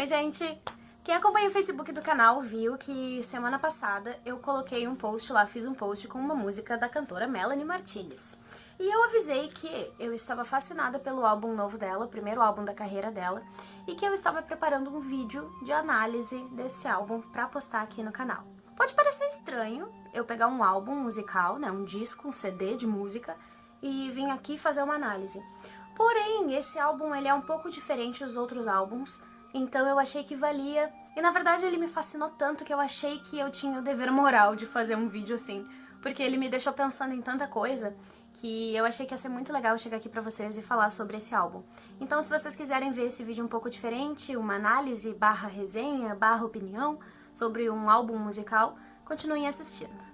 Oi, gente! Quem acompanha o Facebook do canal viu que semana passada eu coloquei um post lá, fiz um post com uma música da cantora Melanie Martinez. E eu avisei que eu estava fascinada pelo álbum novo dela, o primeiro álbum da carreira dela, e que eu estava preparando um vídeo de análise desse álbum para postar aqui no canal. Pode parecer estranho eu pegar um álbum musical, né, um disco, um CD de música, e vir aqui fazer uma análise. Porém, esse álbum ele é um pouco diferente dos outros álbuns, então eu achei que valia. E na verdade ele me fascinou tanto que eu achei que eu tinha o dever moral de fazer um vídeo assim, porque ele me deixou pensando em tanta coisa que eu achei que ia ser muito legal chegar aqui pra vocês e falar sobre esse álbum. Então se vocês quiserem ver esse vídeo um pouco diferente, uma análise barra resenha, barra opinião sobre um álbum musical, continuem assistindo.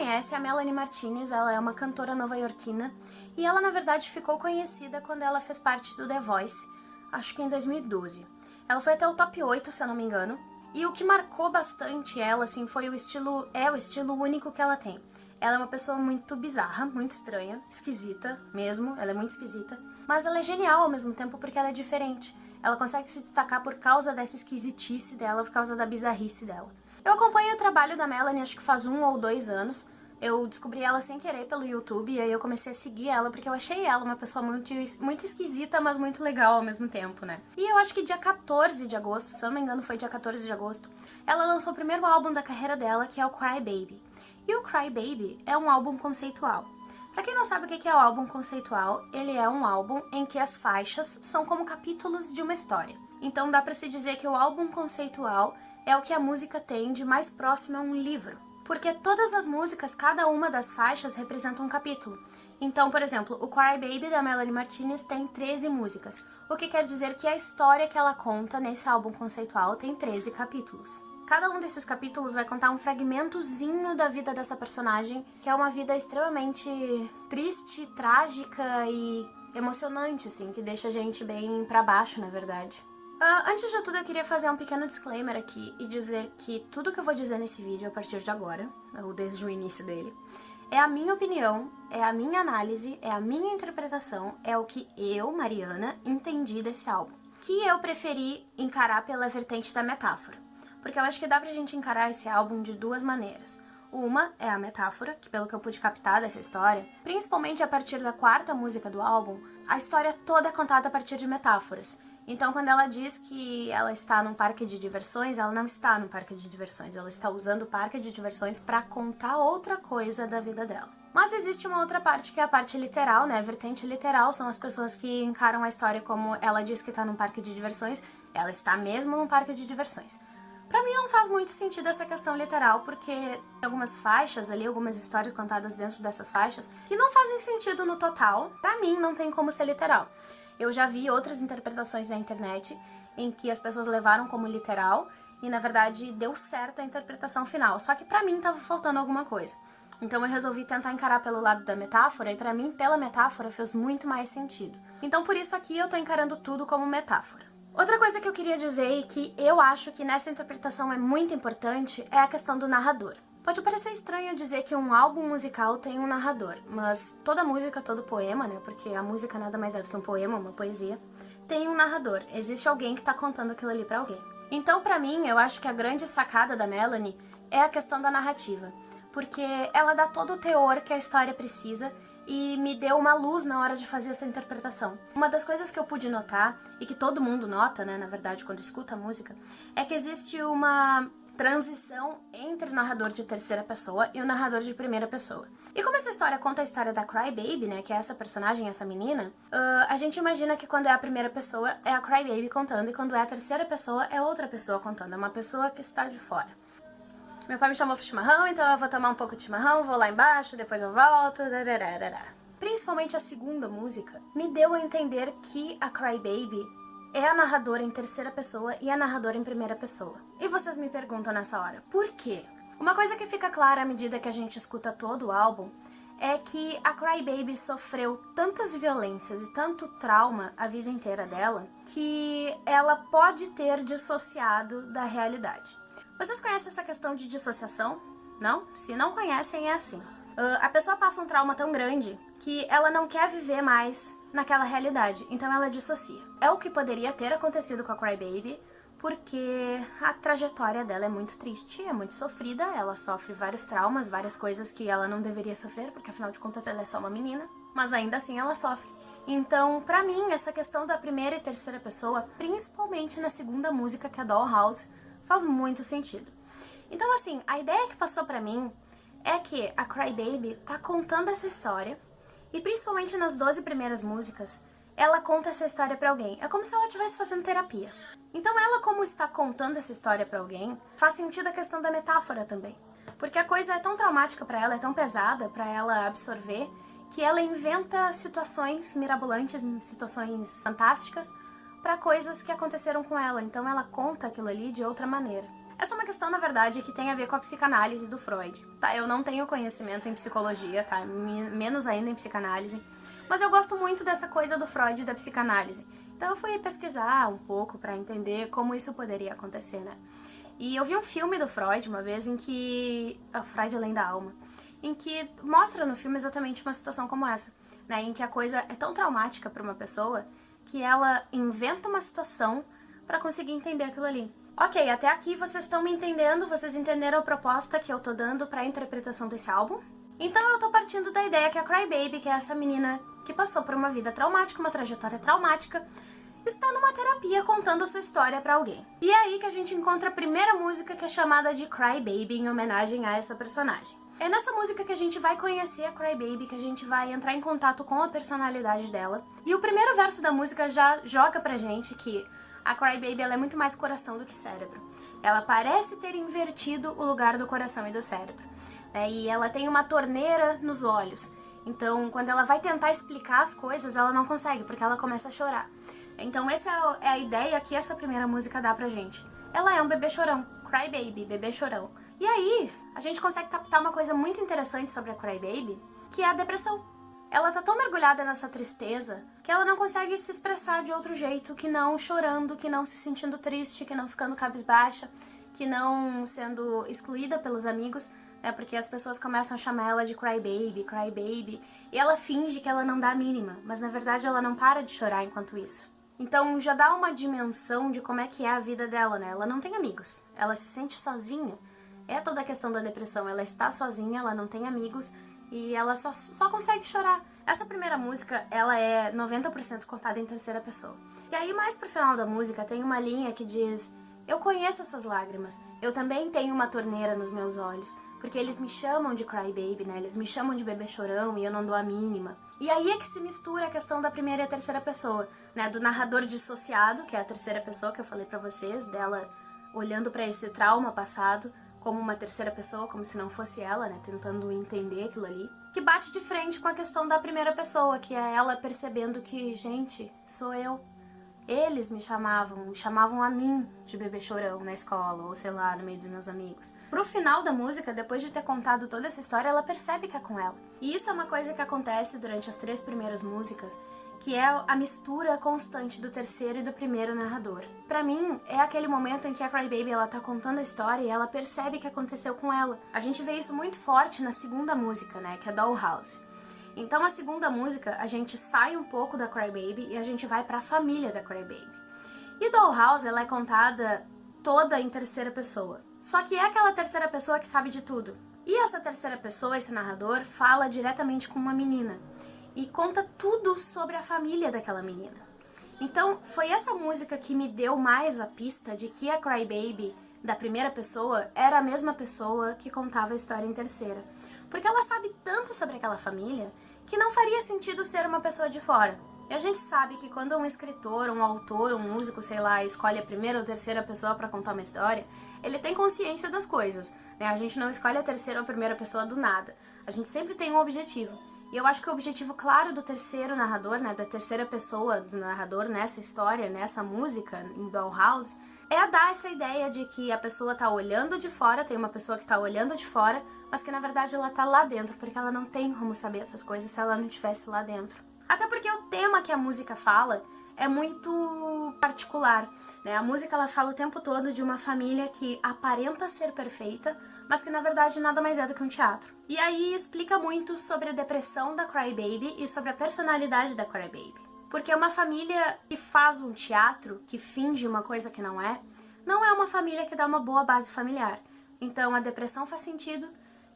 Conhece, a Melanie Martinez, ela é uma cantora nova-iorquina e ela, na verdade, ficou conhecida quando ela fez parte do The Voice, acho que em 2012. Ela foi até o top 8, se eu não me engano, e o que marcou bastante ela, assim, foi o estilo, é o estilo único que ela tem. Ela é uma pessoa muito bizarra, muito estranha, esquisita mesmo, ela é muito esquisita, mas ela é genial ao mesmo tempo porque ela é diferente. Ela consegue se destacar por causa dessa esquisitice dela, por causa da bizarrice dela. Eu acompanho o trabalho da Melanie acho que faz um ou dois anos. Eu descobri ela sem querer pelo YouTube e aí eu comecei a seguir ela porque eu achei ela uma pessoa muito, muito esquisita, mas muito legal ao mesmo tempo, né? E eu acho que dia 14 de agosto, se eu não me engano foi dia 14 de agosto, ela lançou o primeiro álbum da carreira dela, que é o Cry Baby. E o Cry Baby é um álbum conceitual. Pra quem não sabe o que é o álbum conceitual, ele é um álbum em que as faixas são como capítulos de uma história. Então dá pra se dizer que o álbum conceitual é o que a música tem de mais próximo a um livro. Porque todas as músicas, cada uma das faixas representa um capítulo. Então, por exemplo, o Cry Baby da Melanie Martinez tem 13 músicas, o que quer dizer que a história que ela conta nesse álbum conceitual tem 13 capítulos. Cada um desses capítulos vai contar um fragmentozinho da vida dessa personagem, que é uma vida extremamente triste, trágica e emocionante, assim, que deixa a gente bem pra baixo, na verdade. Uh, antes de tudo, eu queria fazer um pequeno disclaimer aqui e dizer que tudo que eu vou dizer nesse vídeo a partir de agora, ou desde o início dele, é a minha opinião, é a minha análise, é a minha interpretação, é o que eu, Mariana, entendi desse álbum. Que eu preferi encarar pela vertente da metáfora. Porque eu acho que dá pra gente encarar esse álbum de duas maneiras. Uma é a metáfora, que pelo que eu pude captar dessa história, principalmente a partir da quarta música do álbum, a história toda é contada a partir de metáforas. Então, quando ela diz que ela está num parque de diversões, ela não está num parque de diversões, ela está usando o parque de diversões para contar outra coisa da vida dela. Mas existe uma outra parte que é a parte literal, né? A vertente literal são as pessoas que encaram a história como ela diz que está num parque de diversões, ela está mesmo num parque de diversões. Pra mim não faz muito sentido essa questão literal, porque tem algumas faixas ali, algumas histórias contadas dentro dessas faixas, que não fazem sentido no total. Pra mim não tem como ser literal. Eu já vi outras interpretações na internet em que as pessoas levaram como literal e na verdade deu certo a interpretação final, só que pra mim tava faltando alguma coisa. Então eu resolvi tentar encarar pelo lado da metáfora e pra mim, pela metáfora, fez muito mais sentido. Então por isso aqui eu tô encarando tudo como metáfora. Outra coisa que eu queria dizer e que eu acho que nessa interpretação é muito importante é a questão do narrador. Pode parecer estranho dizer que um álbum musical tem um narrador, mas toda música, todo poema, né, porque a música nada mais é do que um poema, uma poesia, tem um narrador, existe alguém que tá contando aquilo ali pra alguém. Então, pra mim, eu acho que a grande sacada da Melanie é a questão da narrativa, porque ela dá todo o teor que a história precisa e me deu uma luz na hora de fazer essa interpretação. Uma das coisas que eu pude notar, e que todo mundo nota, né, na verdade, quando escuta a música, é que existe uma transição entre o narrador de terceira pessoa e o narrador de primeira pessoa. E como essa história conta a história da Cry Baby, né, que é essa personagem, essa menina, uh, a gente imagina que quando é a primeira pessoa é a Cry Baby contando e quando é a terceira pessoa é outra pessoa contando, é uma pessoa que está de fora. Meu pai me chamou pro chimarrão, então eu vou tomar um pouco de chimarrão, vou lá embaixo, depois eu volto, dararara. Principalmente a segunda música me deu a entender que a Cry Baby é a narradora em terceira pessoa e a narradora em primeira pessoa. E vocês me perguntam nessa hora, por quê? Uma coisa que fica clara à medida que a gente escuta todo o álbum é que a Crybaby sofreu tantas violências e tanto trauma a vida inteira dela que ela pode ter dissociado da realidade. Vocês conhecem essa questão de dissociação? Não? Se não conhecem, é assim. Uh, a pessoa passa um trauma tão grande que ela não quer viver mais naquela realidade, então ela dissocia. É o que poderia ter acontecido com a Crybaby, porque a trajetória dela é muito triste, é muito sofrida, ela sofre vários traumas, várias coisas que ela não deveria sofrer, porque afinal de contas ela é só uma menina, mas ainda assim ela sofre. Então, pra mim, essa questão da primeira e terceira pessoa, principalmente na segunda música, que é Dollhouse, faz muito sentido. Então, assim, a ideia que passou pra mim é que a Crybaby tá contando essa história, e principalmente nas 12 primeiras músicas, ela conta essa história para alguém. É como se ela estivesse fazendo terapia. Então ela, como está contando essa história para alguém, faz sentido a questão da metáfora também. Porque a coisa é tão traumática para ela, é tão pesada para ela absorver, que ela inventa situações mirabolantes, situações fantásticas, para coisas que aconteceram com ela. Então ela conta aquilo ali de outra maneira. Essa é uma questão, na verdade, que tem a ver com a psicanálise do Freud. Tá, eu não tenho conhecimento em psicologia, tá? Menos ainda em psicanálise. Mas eu gosto muito dessa coisa do Freud e da psicanálise. Então eu fui pesquisar um pouco para entender como isso poderia acontecer, né? E eu vi um filme do Freud uma vez em que... A Freud Além da Alma. Em que mostra no filme exatamente uma situação como essa. Né? Em que a coisa é tão traumática para uma pessoa que ela inventa uma situação para conseguir entender aquilo ali. Ok, até aqui vocês estão me entendendo, vocês entenderam a proposta que eu tô dando para a interpretação desse álbum? Então eu tô partindo da ideia que a Crybaby, que é essa menina que passou por uma vida traumática, uma trajetória traumática, está numa terapia contando a sua história para alguém. E é aí que a gente encontra a primeira música que é chamada de Crybaby em homenagem a essa personagem. É nessa música que a gente vai conhecer a Crybaby, que a gente vai entrar em contato com a personalidade dela. E o primeiro verso da música já joga pra gente que a Crybaby ela é muito mais coração do que cérebro. Ela parece ter invertido o lugar do coração e do cérebro né? E ela tem uma torneira nos olhos. Então, quando ela vai tentar explicar as coisas, ela não consegue, porque ela começa a chorar. Então, essa é a ideia que essa primeira música dá pra gente. Ela é um bebê chorão, Cry Baby, bebê chorão. E aí, a gente consegue captar uma coisa muito interessante sobre a Cry Baby, que é a depressão. Ela tá tão mergulhada nessa tristeza que ela não consegue se expressar de outro jeito que não chorando, que não se sentindo triste, que não ficando cabisbaixa, que não sendo excluída pelos amigos, né? Porque as pessoas começam a chamar ela de crybaby, crybaby, e ela finge que ela não dá a mínima, mas na verdade ela não para de chorar enquanto isso. Então já dá uma dimensão de como é que é a vida dela, né? Ela não tem amigos, ela se sente sozinha. É toda a questão da depressão, ela está sozinha, ela não tem amigos e ela só, só consegue chorar. Essa primeira música, ela é 90% contada em terceira pessoa. E aí mais pro final da música tem uma linha que diz Eu conheço essas lágrimas, eu também tenho uma torneira nos meus olhos, porque eles me chamam de crybaby, né? Eles me chamam de bebê chorão e eu não dou a mínima. E aí é que se mistura a questão da primeira e a terceira pessoa, né? Do narrador dissociado, que é a terceira pessoa que eu falei pra vocês, dela olhando para esse trauma passado como uma terceira pessoa, como se não fosse ela, né? Tentando entender aquilo ali. Que bate de frente com a questão da primeira pessoa, que é ela percebendo que, gente, sou eu. Eles me chamavam, chamavam a mim de bebê chorão na escola, ou sei lá, no meio dos meus amigos. Pro final da música, depois de ter contado toda essa história, ela percebe que é com ela. E isso é uma coisa que acontece durante as três primeiras músicas, que é a mistura constante do terceiro e do primeiro narrador. Para mim, é aquele momento em que a Crybaby ela tá contando a história e ela percebe que aconteceu com ela. A gente vê isso muito forte na segunda música, né, que é Dollhouse. Então a segunda música, a gente sai um pouco da Crybaby e a gente vai para a família da Crybaby. E Dollhouse, ela é contada toda em terceira pessoa. Só que é aquela terceira pessoa que sabe de tudo. E essa terceira pessoa, esse narrador, fala diretamente com uma menina e conta tudo sobre a família daquela menina. Então, foi essa música que me deu mais a pista de que a Crybaby da primeira pessoa era a mesma pessoa que contava a história em terceira porque ela sabe tanto sobre aquela família que não faria sentido ser uma pessoa de fora. E a gente sabe que quando um escritor, um autor, um músico, sei lá, escolhe a primeira ou terceira pessoa para contar uma história, ele tem consciência das coisas, né? A gente não escolhe a terceira ou a primeira pessoa do nada. A gente sempre tem um objetivo. E eu acho que o objetivo claro do terceiro narrador, né, da terceira pessoa do narrador nessa história, nessa música, em Dollhouse, é dar essa ideia de que a pessoa tá olhando de fora, tem uma pessoa que tá olhando de fora, mas que na verdade ela tá lá dentro, porque ela não tem como saber essas coisas se ela não estivesse lá dentro. Até porque o tema que a música fala é muito particular, né? A música ela fala o tempo todo de uma família que aparenta ser perfeita, mas que na verdade nada mais é do que um teatro. E aí explica muito sobre a depressão da Crybaby e sobre a personalidade da Crybaby. Porque uma família que faz um teatro, que finge uma coisa que não é, não é uma família que dá uma boa base familiar. Então a depressão faz sentido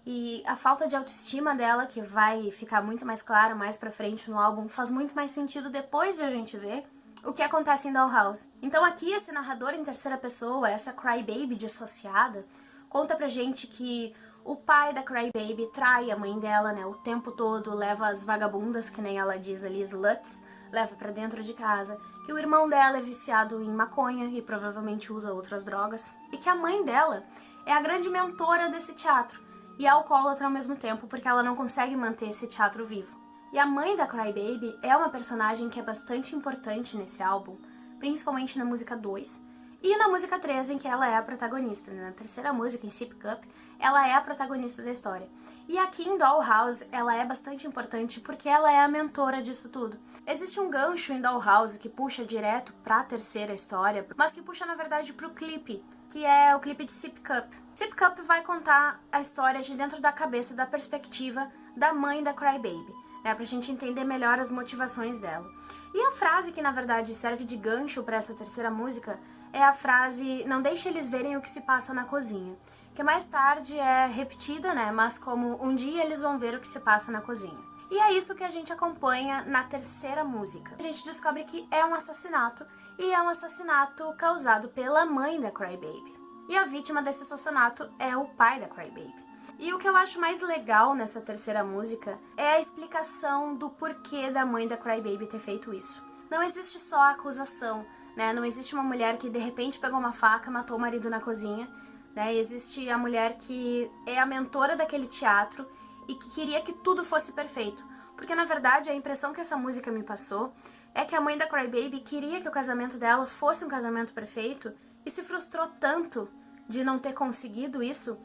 e a falta de autoestima dela, que vai ficar muito mais clara mais pra frente no álbum, faz muito mais sentido depois de a gente ver o que acontece em Dollhouse. Então aqui esse narrador em terceira pessoa, essa Crybaby dissociada, conta pra gente que o pai da Crybaby trai a mãe dela, né, o tempo todo, leva as vagabundas, que nem ela diz ali, sluts, leva pra dentro de casa, que o irmão dela é viciado em maconha e provavelmente usa outras drogas, e que a mãe dela é a grande mentora desse teatro, e é alcoólatra ao mesmo tempo, porque ela não consegue manter esse teatro vivo. E a mãe da Crybaby é uma personagem que é bastante importante nesse álbum, principalmente na música 2, e na música 3, em que ela é a protagonista. Né? Na terceira música, em Sip Cup, ela é a protagonista da história. E aqui em Dollhouse, ela é bastante importante porque ela é a mentora disso tudo. Existe um gancho em Dollhouse que puxa direto pra terceira história, mas que puxa, na verdade, pro clipe, que é o clipe de Sip Cup. Sip Cup vai contar a história de dentro da cabeça, da perspectiva da mãe da Crybaby né, pra gente entender melhor as motivações dela. E a frase que na verdade serve de gancho para essa terceira música é a frase Não deixe eles verem o que se passa na cozinha, que mais tarde é repetida, né, mas como um dia eles vão ver o que se passa na cozinha. E é isso que a gente acompanha na terceira música. A gente descobre que é um assassinato, e é um assassinato causado pela mãe da Crybaby. E a vítima desse assassinato é o pai da Crybaby. E o que eu acho mais legal nessa terceira música é a explicação do porquê da mãe da Crybaby ter feito isso. Não existe só a acusação, né? Não existe uma mulher que de repente pegou uma faca, matou o marido na cozinha, né? Existe a mulher que é a mentora daquele teatro e que queria que tudo fosse perfeito. Porque na verdade a impressão que essa música me passou é que a mãe da Crybaby queria que o casamento dela fosse um casamento perfeito e se frustrou tanto de não ter conseguido isso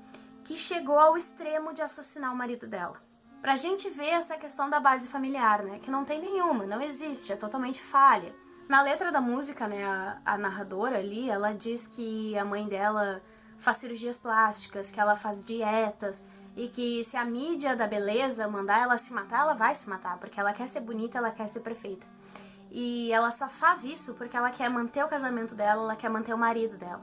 que chegou ao extremo de assassinar o marido dela. Pra gente ver essa questão da base familiar, né, que não tem nenhuma, não existe, é totalmente falha. Na letra da música, né, a, a narradora ali, ela diz que a mãe dela faz cirurgias plásticas, que ela faz dietas, e que se a mídia da beleza mandar ela se matar, ela vai se matar, porque ela quer ser bonita, ela quer ser perfeita. E ela só faz isso porque ela quer manter o casamento dela, ela quer manter o marido dela.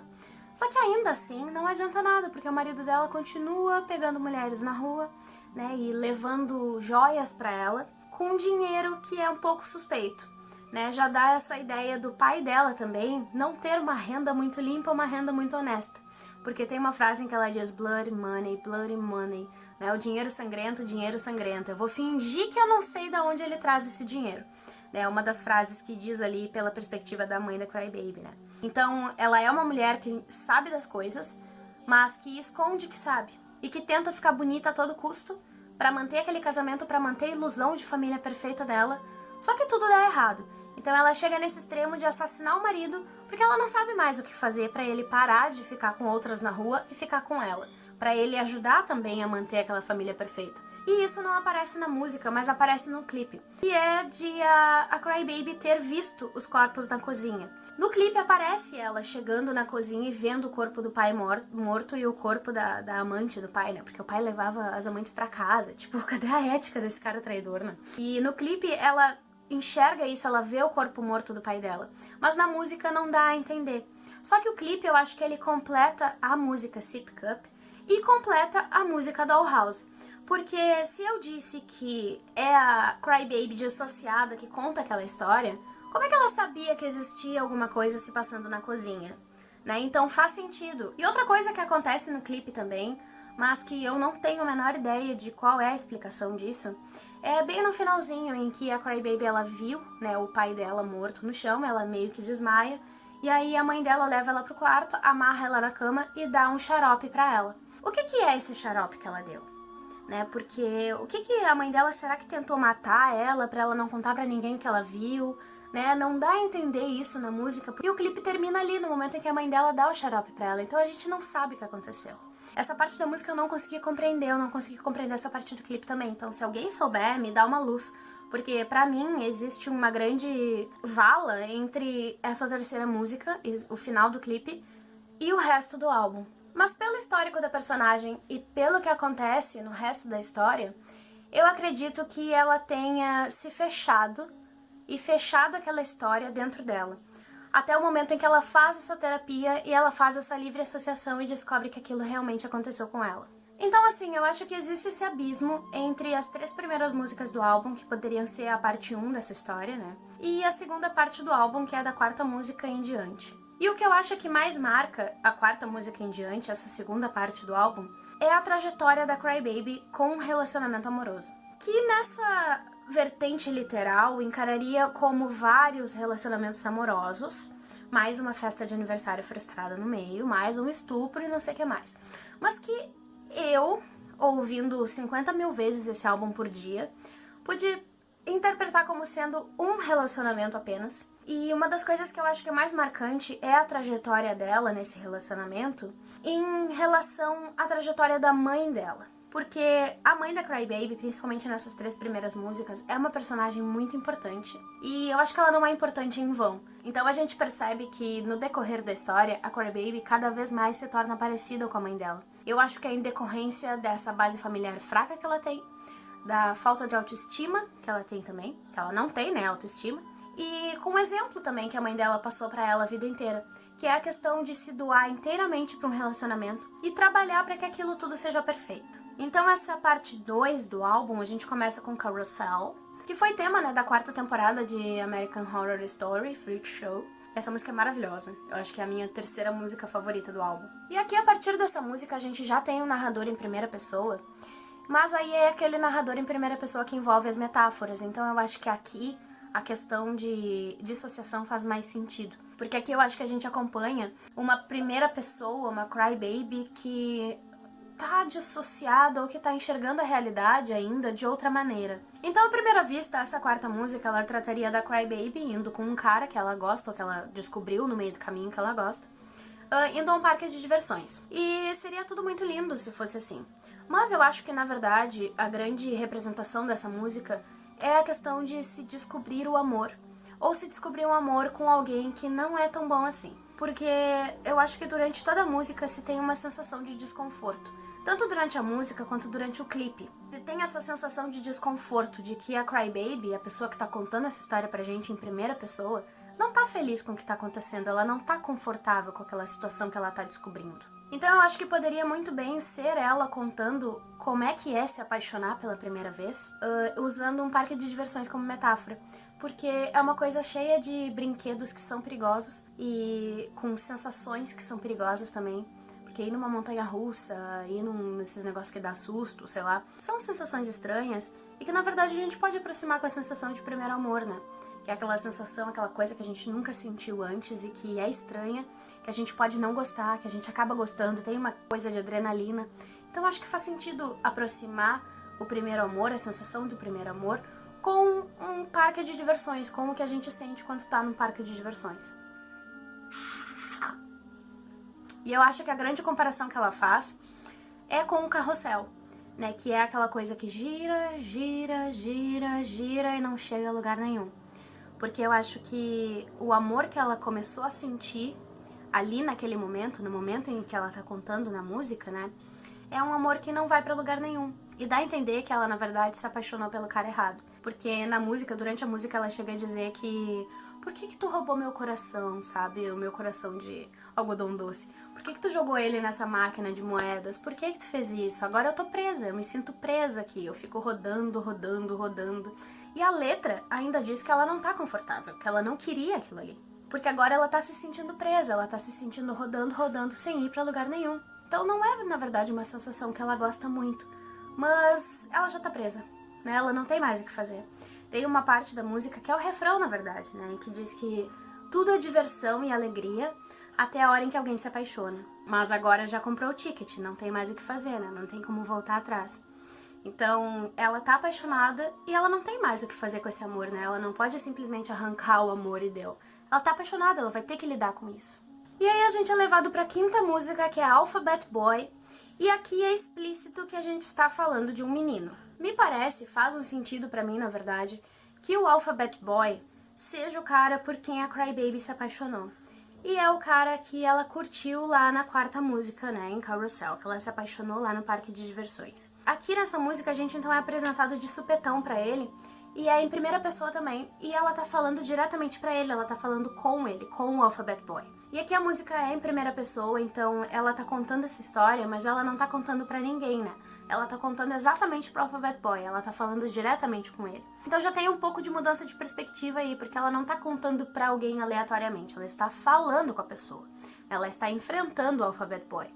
Só que ainda assim não adianta nada, porque o marido dela continua pegando mulheres na rua, né, e levando joias para ela com dinheiro que é um pouco suspeito. Né, já dá essa ideia do pai dela também não ter uma renda muito limpa, uma renda muito honesta. Porque tem uma frase em que ela diz blood money, bloody money, né, o dinheiro sangrento, dinheiro sangrento. Eu vou fingir que eu não sei de onde ele traz esse dinheiro né? Uma das frases que diz ali pela perspectiva da mãe da Crybaby, né? Então, ela é uma mulher que sabe das coisas, mas que esconde que sabe. E que tenta ficar bonita a todo custo para manter aquele casamento, para manter a ilusão de família perfeita dela. Só que tudo dá errado. Então ela chega nesse extremo de assassinar o marido porque ela não sabe mais o que fazer para ele parar de ficar com outras na rua e ficar com ela, para ele ajudar também a manter aquela família perfeita. E isso não aparece na música, mas aparece no clipe. E é de a, a Crybaby ter visto os corpos na cozinha. No clipe aparece ela chegando na cozinha e vendo o corpo do pai morto e o corpo da, da amante do pai, né? Porque o pai levava as amantes para casa. Tipo, cadê a ética desse cara traidor, né? E no clipe ela enxerga isso, ela vê o corpo morto do pai dela. Mas na música não dá a entender. Só que o clipe eu acho que ele completa a música Sip Cup e completa a música Dollhouse. Porque se eu disse que é a Crybaby dissociada que conta aquela história, como é que ela sabia que existia alguma coisa se passando na cozinha? Né? Então faz sentido. E outra coisa que acontece no clipe também, mas que eu não tenho a menor ideia de qual é a explicação disso, é bem no finalzinho em que a Crybaby ela viu né, o pai dela morto no chão, ela meio que desmaia, e aí a mãe dela leva ela pro quarto, amarra ela na cama e dá um xarope pra ela. O que, que é esse xarope que ela deu? né? Porque o que, que a mãe dela será que tentou matar ela para ela não contar para ninguém que ela viu? Né? Não dá a entender isso na música. E o clipe termina ali, no momento em que a mãe dela dá o xarope pra ela. Então a gente não sabe o que aconteceu. Essa parte da música eu não consegui compreender, eu não consegui compreender essa parte do clipe também. Então se alguém souber, me dá uma luz. Porque pra mim existe uma grande vala entre essa terceira música, o final do clipe, e o resto do álbum. Mas pelo histórico da personagem e pelo que acontece no resto da história, eu acredito que ela tenha se fechado e fechado aquela história dentro dela. Até o momento em que ela faz essa terapia e ela faz essa livre associação e descobre que aquilo realmente aconteceu com ela. Então, assim, eu acho que existe esse abismo entre as três primeiras músicas do álbum, que poderiam ser a parte 1 dessa história, né? E a segunda parte do álbum, que é da quarta música em diante. E o que eu acho que mais marca a quarta música em diante, essa segunda parte do álbum, é a trajetória da Crybaby com um relacionamento amoroso. Que nessa vertente literal encararia como vários relacionamentos amorosos, mais uma festa de aniversário frustrada no meio, mais um estupro e não sei o que mais. Mas que eu, ouvindo 50 mil vezes esse álbum por dia, pude interpretar como sendo um relacionamento apenas. E uma das coisas que eu acho que é mais marcante é a trajetória dela nesse relacionamento em relação à trajetória da mãe dela. Porque a mãe da Crybaby, principalmente nessas três primeiras músicas, é uma personagem muito importante. E eu acho que ela não é importante em vão. Então a gente percebe que no decorrer da história, a Crybaby cada vez mais se torna parecida com a mãe dela. Eu acho que é em decorrência dessa base familiar fraca que ela tem, da falta de autoestima que ela tem também, que ela não tem, né, autoestima, e com o exemplo também que a mãe dela passou para ela a vida inteira que é a questão de se doar inteiramente para um relacionamento e trabalhar para que aquilo tudo seja perfeito. Então essa parte 2 do álbum, a gente começa com Carousel, que foi tema né, da quarta temporada de American Horror Story, Freak Show. Essa música é maravilhosa, eu acho que é a minha terceira música favorita do álbum. E aqui, a partir dessa música, a gente já tem um narrador em primeira pessoa, mas aí é aquele narrador em primeira pessoa que envolve as metáforas, então eu acho que aqui a questão de dissociação faz mais sentido. Porque aqui eu acho que a gente acompanha uma primeira pessoa, uma crybaby, que tá dissociada ou que tá enxergando a realidade ainda de outra maneira. Então, à primeira vista, essa quarta música, ela trataria da crybaby indo com um cara que ela gosta, ou que ela descobriu no meio do caminho que ela gosta, uh, indo a um parque de diversões. E seria tudo muito lindo se fosse assim. Mas eu acho que, na verdade, a grande representação dessa música é a questão de se descobrir o amor. Ou se descobrir um amor com alguém que não é tão bom assim. Porque eu acho que durante toda a música se tem uma sensação de desconforto. Tanto durante a música quanto durante o clipe. Tem essa sensação de desconforto de que a Crybaby, a pessoa que tá contando essa história pra gente em primeira pessoa, não tá feliz com o que tá acontecendo, ela não tá confortável com aquela situação que ela tá descobrindo. Então eu acho que poderia muito bem ser ela contando como é que é se apaixonar pela primeira vez, uh, usando um parque de diversões como metáfora. Porque é uma coisa cheia de brinquedos que são perigosos e com sensações que são perigosas também. Porque ir numa montanha russa, ir num, nesses negócios que dá susto, sei lá, são sensações estranhas e que na verdade a gente pode aproximar com a sensação de primeiro amor, né? Que é aquela sensação, aquela coisa que a gente nunca sentiu antes e que é estranha, que a gente pode não gostar, que a gente acaba gostando, tem uma coisa de adrenalina. Então acho que faz sentido aproximar o primeiro amor, a sensação do primeiro amor, com um parque de diversões, com o que a gente sente quando tá num parque de diversões. E eu acho que a grande comparação que ela faz é com o carrossel, né? Que é aquela coisa que gira, gira, gira, gira e não chega a lugar nenhum porque eu acho que o amor que ela começou a sentir ali naquele momento, no momento em que ela tá contando na música, né, é um amor que não vai para lugar nenhum. E dá a entender que ela, na verdade, se apaixonou pelo cara errado. Porque na música, durante a música, ela chega a dizer que por que que tu roubou meu coração, sabe? O meu coração de algodão doce. Por que que tu jogou ele nessa máquina de moedas? Por que que tu fez isso? Agora eu tô presa, eu me sinto presa aqui. Eu fico rodando, rodando, rodando. E a letra ainda diz que ela não tá confortável, que ela não queria aquilo ali. Porque agora ela tá se sentindo presa, ela tá se sentindo rodando, rodando, sem ir para lugar nenhum. Então não é, na verdade, uma sensação que ela gosta muito. Mas ela já tá presa, né? Ela não tem mais o que fazer. Tem uma parte da música que é o refrão, na verdade, né? Que diz que tudo é diversão e alegria até a hora em que alguém se apaixona. Mas agora já comprou o ticket, não tem mais o que fazer, né? Não tem como voltar atrás. Então, ela tá apaixonada e ela não tem mais o que fazer com esse amor, né? Ela não pode simplesmente arrancar o amor e deu. Ela tá apaixonada, ela vai ter que lidar com isso. E aí a gente é levado pra quinta música, que é Alphabet Boy, e aqui é explícito que a gente está falando de um menino. Me parece, faz um sentido para mim, na verdade, que o Alphabet Boy seja o cara por quem a Crybaby se apaixonou. E é o cara que ela curtiu lá na quarta música, né, em Carousel, que ela se apaixonou lá no parque de diversões. Aqui nessa música a gente então é apresentado de supetão pra ele, e é em primeira pessoa também, e ela tá falando diretamente pra ele, ela tá falando com ele, com o Alphabet Boy. E aqui a música é em primeira pessoa, então ela tá contando essa história, mas ela não tá contando pra ninguém, né? Ela tá contando exatamente pro Alphabet Boy, ela tá falando diretamente com ele. Então já tem um pouco de mudança de perspectiva aí, porque ela não tá contando pra alguém aleatoriamente, ela está falando com a pessoa. Ela está enfrentando o Alphabet Boy.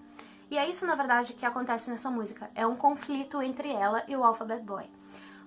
E é isso, na verdade, que acontece nessa música. É um conflito entre ela e o Alphabet Boy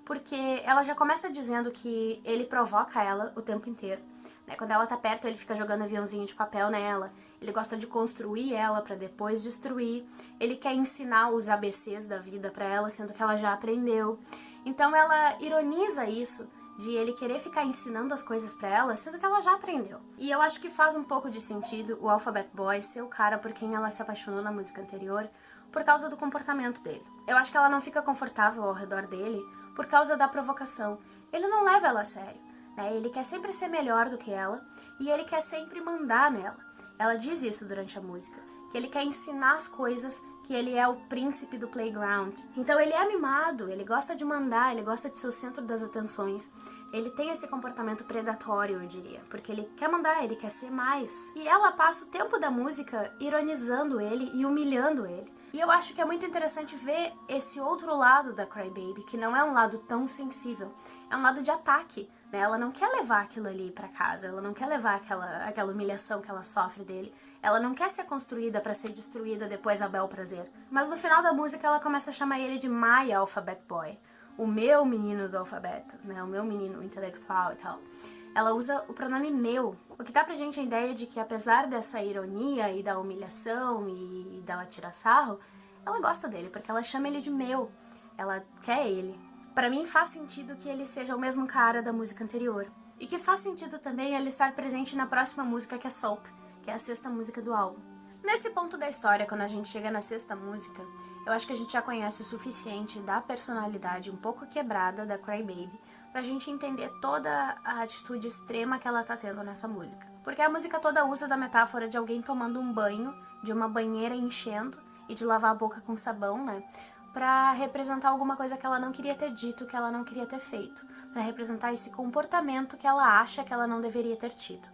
porque ela já começa dizendo que ele provoca ela o tempo inteiro. Né? Quando ela tá perto, ele fica jogando aviãozinho de papel nela, ele gosta de construir ela para depois destruir, ele quer ensinar os ABCs da vida para ela, sendo que ela já aprendeu. Então ela ironiza isso de ele querer ficar ensinando as coisas para ela, sendo que ela já aprendeu. E eu acho que faz um pouco de sentido o Alphabet Boy ser o cara por quem ela se apaixonou na música anterior, por causa do comportamento dele. Eu acho que ela não fica confortável ao redor dele por causa da provocação. Ele não leva ela a sério, né? Ele quer sempre ser melhor do que ela e ele quer sempre mandar nela. Ela diz isso durante a música, que ele quer ensinar as coisas, que ele é o príncipe do playground. Então ele é mimado, ele gosta de mandar, ele gosta de ser o centro das atenções. Ele tem esse comportamento predatório, eu diria, porque ele quer mandar, ele quer ser mais. E ela passa o tempo da música ironizando ele e humilhando ele. E eu acho que é muito interessante ver esse outro lado da Crybaby, que não é um lado tão sensível, é um lado de ataque. Né? Ela não quer levar aquilo ali para casa, ela não quer levar aquela, aquela humilhação que ela sofre dele, ela não quer ser construída para ser destruída depois a bel prazer. Mas no final da música ela começa a chamar ele de My Alphabet Boy, o meu menino do alfabeto, né? o meu menino intelectual e tal ela usa o pronome meu, o que dá pra gente a ideia de que apesar dessa ironia e da humilhação e dela tirar sarro, ela gosta dele, porque ela chama ele de meu, ela quer ele. Para mim faz sentido que ele seja o mesmo cara da música anterior. E que faz sentido também ele estar presente na próxima música que é Soap, que é a sexta música do álbum. Nesse ponto da história, quando a gente chega na sexta música, eu acho que a gente já conhece o suficiente da personalidade um pouco quebrada da Crybaby pra gente entender toda a atitude extrema que ela tá tendo nessa música. Porque a música toda usa da metáfora de alguém tomando um banho, de uma banheira enchendo e de lavar a boca com sabão, né? Pra representar alguma coisa que ela não queria ter dito, que ela não queria ter feito. Pra representar esse comportamento que ela acha que ela não deveria ter tido.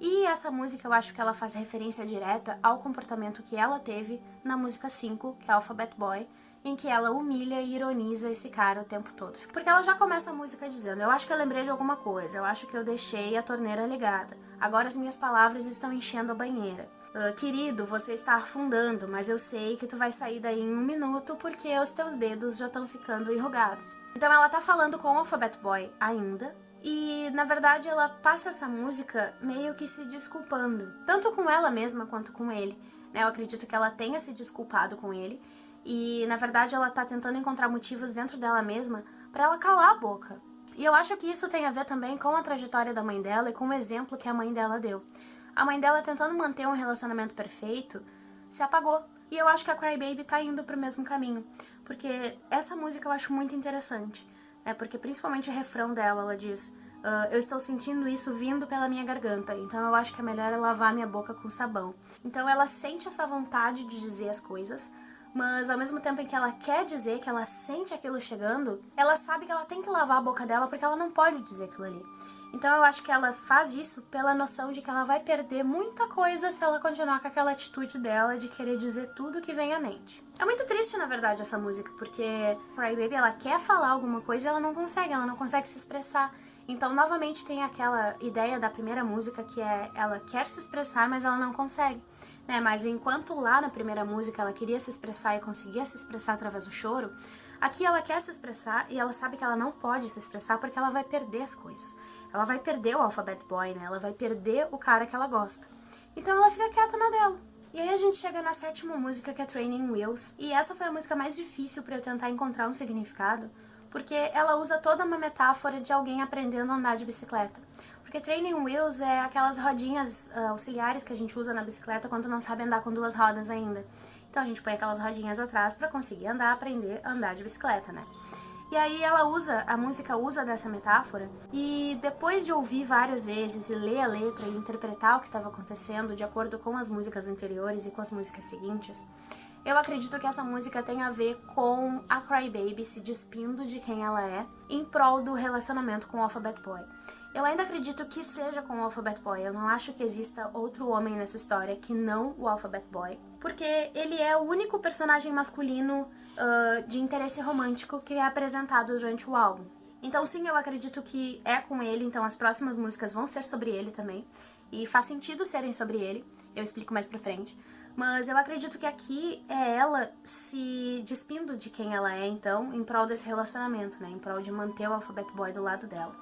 E essa música eu acho que ela faz referência direta ao comportamento que ela teve na música 5, que é Alphabet Boy, em que ela humilha e ironiza esse cara o tempo todo. Porque ela já começa a música dizendo: Eu acho que eu lembrei de alguma coisa, eu acho que eu deixei a torneira ligada. Agora as minhas palavras estão enchendo a banheira. Uh, querido, você está afundando, mas eu sei que tu vai sair daí em um minuto porque os teus dedos já estão ficando enrugados. Então ela tá falando com o Alphabet Boy ainda, e na verdade ela passa essa música meio que se desculpando, tanto com ela mesma quanto com ele. Né? Eu acredito que ela tenha se desculpado com ele e na verdade ela tá tentando encontrar motivos dentro dela mesma para ela calar a boca. E eu acho que isso tem a ver também com a trajetória da mãe dela e com o exemplo que a mãe dela deu. A mãe dela tentando manter um relacionamento perfeito se apagou. E eu acho que a Crybaby tá indo pro mesmo caminho. Porque essa música eu acho muito interessante. Né? Porque principalmente o refrão dela, ela diz... Uh, eu estou sentindo isso vindo pela minha garganta, então eu acho que é melhor eu lavar minha boca com sabão. Então ela sente essa vontade de dizer as coisas, mas ao mesmo tempo em que ela quer dizer que ela sente aquilo chegando, ela sabe que ela tem que lavar a boca dela porque ela não pode dizer aquilo ali. Então eu acho que ela faz isso pela noção de que ela vai perder muita coisa se ela continuar com aquela atitude dela de querer dizer tudo que vem à mente. É muito triste, na verdade, essa música, porque Cry Baby ela quer falar alguma coisa e ela não consegue, ela não consegue se expressar. Então, novamente, tem aquela ideia da primeira música que é ela quer se expressar, mas ela não consegue né? Mas enquanto lá na primeira música ela queria se expressar e conseguia se expressar através do choro, aqui ela quer se expressar e ela sabe que ela não pode se expressar porque ela vai perder as coisas. Ela vai perder o Alphabet Boy, né? Ela vai perder o cara que ela gosta. Então ela fica quieta na dela. E aí a gente chega na sétima música, que é Training Wheels, e essa foi a música mais difícil para eu tentar encontrar um significado, porque ela usa toda uma metáfora de alguém aprendendo a andar de bicicleta. Porque training wheels é aquelas rodinhas uh, auxiliares que a gente usa na bicicleta quando não sabe andar com duas rodas ainda. Então a gente põe aquelas rodinhas atrás para conseguir andar, aprender a andar de bicicleta, né? E aí ela usa, a música usa dessa metáfora, e depois de ouvir várias vezes e ler a letra e interpretar o que estava acontecendo de acordo com as músicas anteriores e com as músicas seguintes, eu acredito que essa música tem a ver com a Crybaby se despindo de quem ela é em prol do relacionamento com o Alphabet Boy. Eu ainda acredito que seja com o Alphabet Boy, eu não acho que exista outro homem nessa história que não o Alphabet Boy, porque ele é o único personagem masculino uh, de interesse romântico que é apresentado durante o álbum. Então sim, eu acredito que é com ele, então as próximas músicas vão ser sobre ele também. E faz sentido serem sobre ele, eu explico mais pra frente. Mas eu acredito que aqui é ela se despindo de quem ela é, então, em prol desse relacionamento, né? Em prol de manter o Alphabet Boy do lado dela.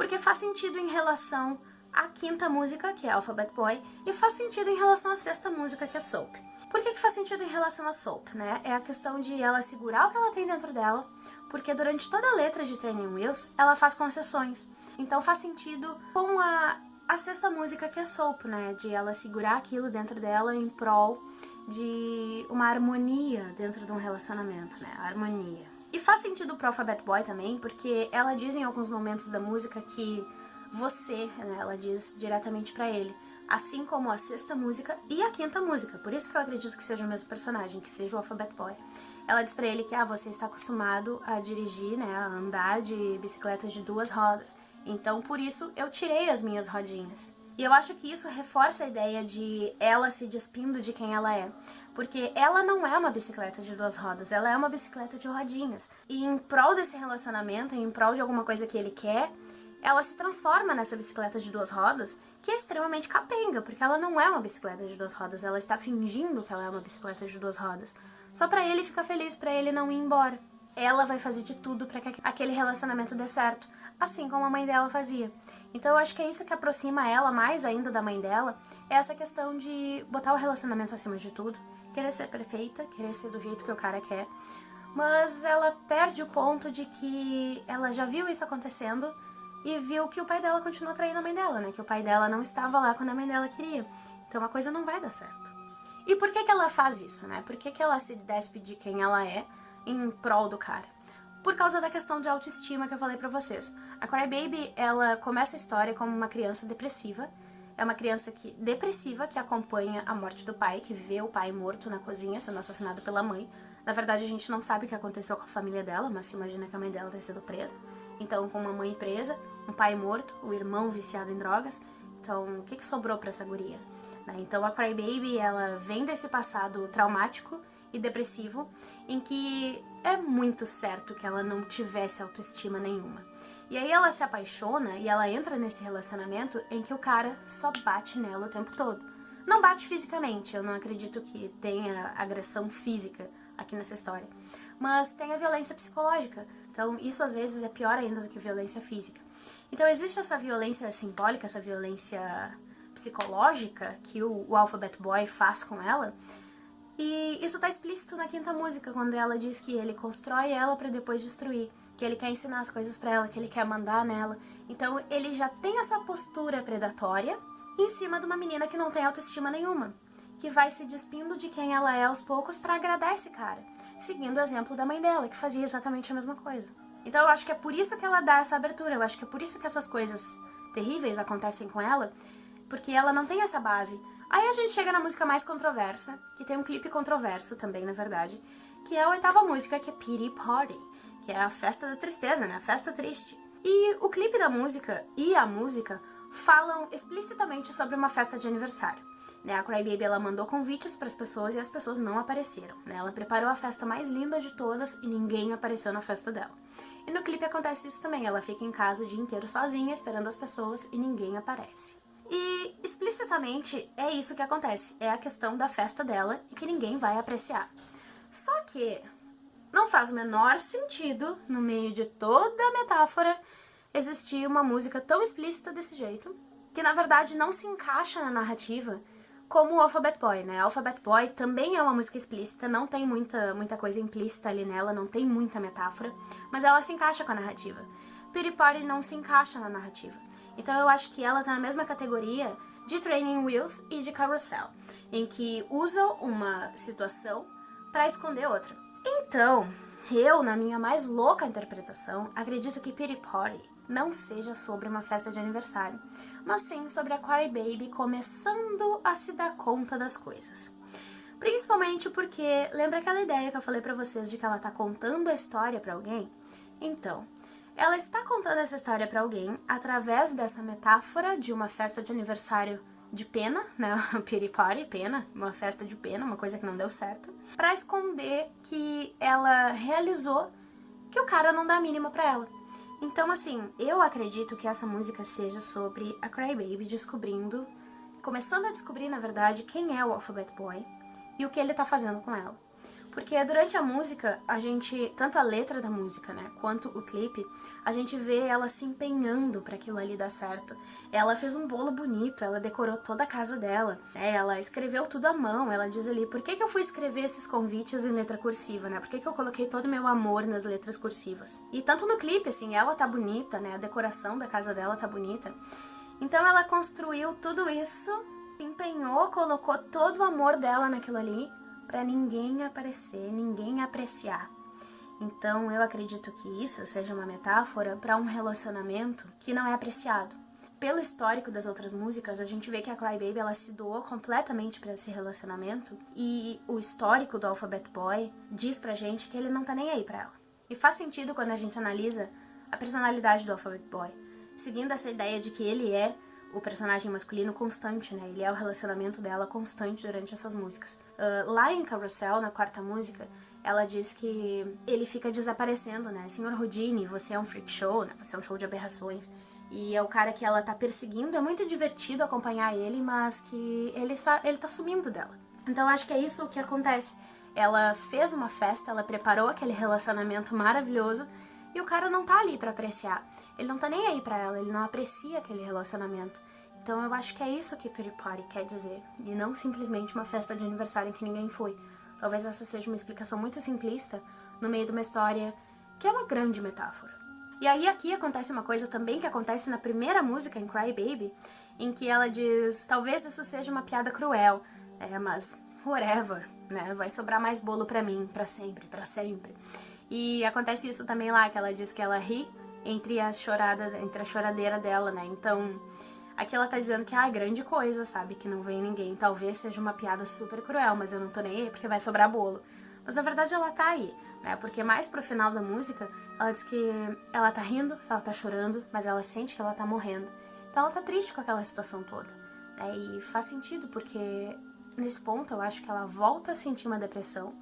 Porque faz sentido em relação à quinta música, que é Alphabet Boy, e faz sentido em relação à sexta música, que é Soap. Por que, que faz sentido em relação a Soap, né? É a questão de ela segurar o que ela tem dentro dela, porque durante toda a letra de Training Wheels, ela faz concessões. Então faz sentido com a, a sexta música que é Soap, né? De ela segurar aquilo dentro dela em prol de uma harmonia dentro de um relacionamento, né? A harmonia. E faz sentido pro Alphabet Boy também, porque ela diz em alguns momentos da música que você, né, ela diz diretamente para ele, assim como a sexta música e a quinta música. Por isso que eu acredito que seja o mesmo personagem, que seja o Alphabet Boy. Ela diz pra ele que ah, você está acostumado a dirigir, né, a andar de bicicletas de duas rodas. Então, por isso, eu tirei as minhas rodinhas. E eu acho que isso reforça a ideia de ela se despindo de quem ela é. Porque ela não é uma bicicleta de duas rodas, ela é uma bicicleta de rodinhas. E em prol desse relacionamento, em prol de alguma coisa que ele quer, ela se transforma nessa bicicleta de duas rodas, que é extremamente capenga, porque ela não é uma bicicleta de duas rodas, ela está fingindo que ela é uma bicicleta de duas rodas. Só para ele ficar feliz, para ele não ir embora. Ela vai fazer de tudo para que aquele relacionamento dê certo, assim como a mãe dela fazia. Então eu acho que é isso que aproxima ela mais ainda da mãe dela, é essa questão de botar o relacionamento acima de tudo, querer ser perfeita, querer ser do jeito que o cara quer, mas ela perde o ponto de que ela já viu isso acontecendo e viu que o pai dela continua traindo a mãe dela, né? Que o pai dela não estava lá quando a mãe dela queria. Então a coisa não vai dar certo. E por que que ela faz isso, né? Por que que ela se despe de quem ela é em prol do cara? Por causa da questão de autoestima que eu falei pra vocês. A Crybaby, ela começa a história como uma criança depressiva. É uma criança que depressiva que acompanha a morte do pai, que vê o pai morto na cozinha, sendo assassinado pela mãe. Na verdade, a gente não sabe o que aconteceu com a família dela, mas se imagina que a mãe dela tenha sido presa. Então, com uma mãe presa, um pai morto, o irmão viciado em drogas. Então, o que, que sobrou para essa guria? Né? Então, a Crybaby, ela vem desse passado traumático e depressivo, em que é muito certo que ela não tivesse autoestima nenhuma. E aí ela se apaixona e ela entra nesse relacionamento em que o cara só bate nela o tempo todo. Não bate fisicamente, eu não acredito que tenha agressão física aqui nessa história. Mas tem a violência psicológica. Então, isso às vezes é pior ainda do que violência física. Então, existe essa violência simbólica, essa violência psicológica que o, o Alphabet Boy faz com ela. E isso tá explícito na quinta música, quando ela diz que ele constrói ela para depois destruir, que ele quer ensinar as coisas para ela, que ele quer mandar nela. Então, ele já tem essa postura predatória em cima de uma menina que não tem autoestima nenhuma, que vai se despindo de quem ela é aos poucos para agradar esse cara seguindo o exemplo da mãe dela, que fazia exatamente a mesma coisa. Então eu acho que é por isso que ela dá essa abertura, eu acho que é por isso que essas coisas terríveis acontecem com ela, porque ela não tem essa base. Aí a gente chega na música mais controversa, que tem um clipe controverso também, na verdade, que é a oitava música, que é Pity Party, que é a festa da tristeza, né? A festa triste. E o clipe da música e a música falam explicitamente sobre uma festa de aniversário. Né, a Crybaby ela mandou convites para as pessoas e as pessoas não apareceram. Né? Ela preparou a festa mais linda de todas e ninguém apareceu na festa dela. E no clipe acontece isso também, ela fica em casa o dia inteiro sozinha, esperando as pessoas e ninguém aparece. E explicitamente é isso que acontece, é a questão da festa dela e que ninguém vai apreciar. Só que não faz o menor sentido, no meio de toda a metáfora, existir uma música tão explícita desse jeito, que na verdade não se encaixa na narrativa como o Alphabet Boy, né? Alphabet Boy também é uma música explícita, não tem muita, muita coisa implícita ali nela, não tem muita metáfora, mas ela se encaixa com a narrativa. Pity não se encaixa na narrativa. Então eu acho que ela tá na mesma categoria de Training Wheels e de Carousel, em que usam uma situação para esconder outra. Então, Eu, na minha mais louca interpretação, acredito que Pity Party não seja sobre uma festa de aniversário, mas sim sobre a Cry Baby começando a se dar conta das coisas. Principalmente porque, lembra aquela ideia que eu falei pra vocês de que ela tá contando a história pra alguém? Então, ela está contando essa história pra alguém através dessa metáfora de uma festa de aniversário de pena, né, piripari, pena, uma festa de pena, uma coisa que não deu certo, pra esconder que ela realizou que o cara não dá a mínima pra ela. Então, assim, eu acredito que essa música seja sobre a Crybaby descobrindo, começando a descobrir, na verdade, quem é o Alphabet Boy, e o que ele tá fazendo com ela. Porque durante a música, a gente, tanto a letra da música, né, quanto o clipe, a gente vê ela se empenhando para aquilo ali dar certo. Ela fez um bolo bonito, ela decorou toda a casa dela, né, ela escreveu tudo à mão, ela diz ali, por que, que eu fui escrever esses convites em letra cursiva, né, por que, que eu coloquei todo o meu amor nas letras cursivas. E tanto no clipe, assim, ela tá bonita, né, a decoração da casa dela tá bonita. Então ela construiu tudo isso empenhou, colocou todo o amor dela naquilo ali para ninguém aparecer, ninguém apreciar. Então eu acredito que isso seja uma metáfora para um relacionamento que não é apreciado. Pelo histórico das outras músicas, a gente vê que a Crybaby ela se doou completamente para esse relacionamento e o histórico do Alphabet Boy diz pra gente que ele não tá nem aí para ela. E faz sentido quando a gente analisa a personalidade do Alphabet Boy, seguindo essa ideia de que ele é o personagem masculino constante, né? Ele é o relacionamento dela constante durante essas músicas. Uh, lá em Carousel, na quarta música, ela diz que ele fica desaparecendo, né? Senhor Houdini, você é um freak show, né? Você é um show de aberrações. E é o cara que ela tá perseguindo, é muito divertido acompanhar ele, mas que ele, ele tá sumindo dela. Então acho que é isso que acontece. Ela fez uma festa, ela preparou aquele relacionamento maravilhoso e o cara não tá ali para apreciar. Ele não tá nem aí pra ela, ele não aprecia aquele relacionamento. Então eu acho que é isso que Pretty Party quer dizer, e não simplesmente uma festa de aniversário em que ninguém foi. Talvez essa seja uma explicação muito simplista no meio de uma história que é uma grande metáfora. E aí aqui acontece uma coisa também que acontece na primeira música, em Cry Baby, em que ela diz, talvez isso seja uma piada cruel, é, mas whatever, né? Vai sobrar mais bolo pra mim, pra sempre, pra sempre. E acontece isso também lá, que ela diz que ela ri entre a chorada, entre a choradeira dela, né? Então, aqui ela tá dizendo que ah, é grande coisa, sabe? Que não vem ninguém. Talvez seja uma piada super cruel, mas eu não tô nem aí porque vai sobrar bolo. Mas na verdade ela tá aí, né? Porque mais pro final da música, ela diz que ela tá rindo, ela tá chorando, mas ela sente que ela tá morrendo. Então ela tá triste com aquela situação toda. Né? E faz sentido, porque nesse ponto eu acho que ela volta a sentir uma depressão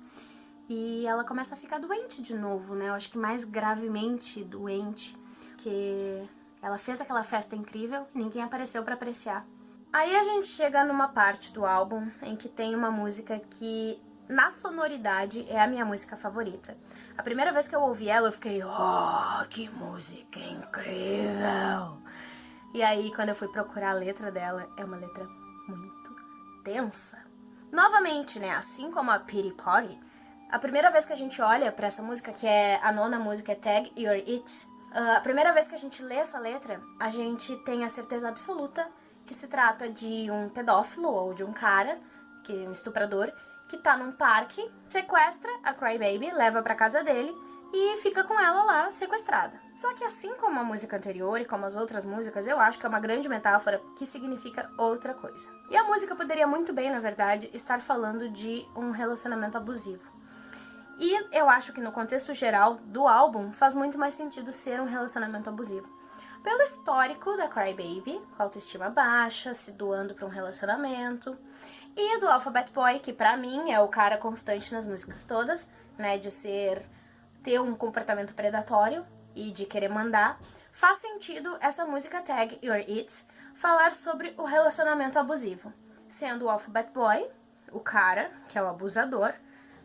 e ela começa a ficar doente de novo, né? Eu acho que mais gravemente doente, que ela fez aquela festa incrível e ninguém apareceu para apreciar. Aí a gente chega numa parte do álbum em que tem uma música que, na sonoridade, é a minha música favorita. A primeira vez que eu ouvi ela, eu fiquei, oh, que música incrível! E aí, quando eu fui procurar a letra dela, é uma letra muito tensa. Novamente, né, assim como a Pity Party, a primeira vez que a gente olha para essa música, que é a nona música, é Tag You're It, uh, a primeira vez que a gente lê essa letra, a gente tem a certeza absoluta que se trata de um pedófilo ou de um cara, que é um estuprador, que tá num parque, sequestra a Crybaby, leva pra casa dele e fica com ela lá sequestrada. Só que assim como a música anterior e como as outras músicas, eu acho que é uma grande metáfora que significa outra coisa. E a música poderia muito bem, na verdade, estar falando de um relacionamento abusivo. E eu acho que no contexto geral do álbum faz muito mais sentido ser um relacionamento abusivo. Pelo histórico da Crybaby, com autoestima baixa, se doando para um relacionamento, e do Alphabet Boy, que pra mim é o cara constante nas músicas todas, né, de ser ter um comportamento predatório e de querer mandar, faz sentido essa música tag You're It falar sobre o relacionamento abusivo, sendo o Alphabet Boy, o cara, que é o abusador,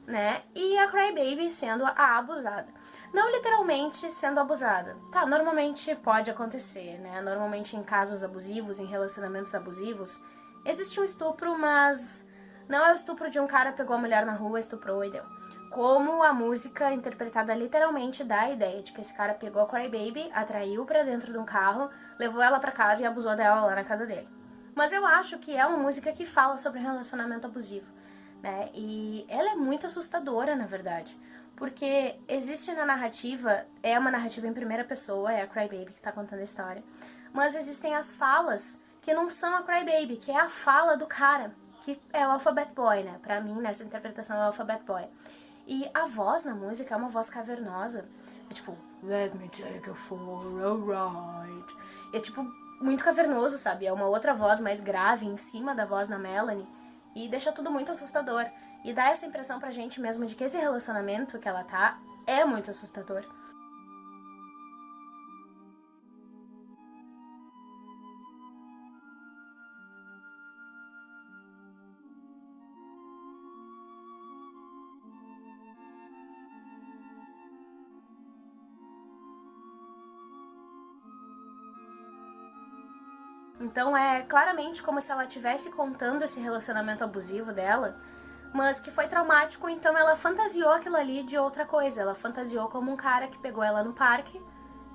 né? E a Crybaby sendo a abusada. Não literalmente sendo abusada. Tá, normalmente pode acontecer, né? Normalmente em casos abusivos, em relacionamentos abusivos, existe um estupro, mas não é o estupro de um cara pegou a mulher na rua, estuprou e deu. Como a música interpretada literalmente dá a ideia de que esse cara pegou a Crybaby, atraiu para dentro de um carro, levou ela para casa e abusou dela lá na casa dele. Mas eu acho que é uma música que fala sobre relacionamento abusivo né? E ela é muito assustadora, na verdade, porque existe na narrativa, é uma narrativa em primeira pessoa, é a Crybaby que tá contando a história, mas existem as falas que não são a Crybaby, que é a fala do cara, que é o Alphabet Boy, né? Pra mim, nessa interpretação, é o Alphabet Boy. E a voz na música é uma voz cavernosa. É tipo, let me take you for a ride. É tipo, muito cavernoso, sabe? É uma outra voz mais grave em cima da voz da Melanie. E deixa tudo muito assustador. E dá essa impressão pra gente mesmo de que esse relacionamento que ela tá é muito assustador. Então é claramente como se ela estivesse contando esse relacionamento abusivo dela, mas que foi traumático, então ela fantasiou aquilo ali de outra coisa. Ela fantasiou como um cara que pegou ela no parque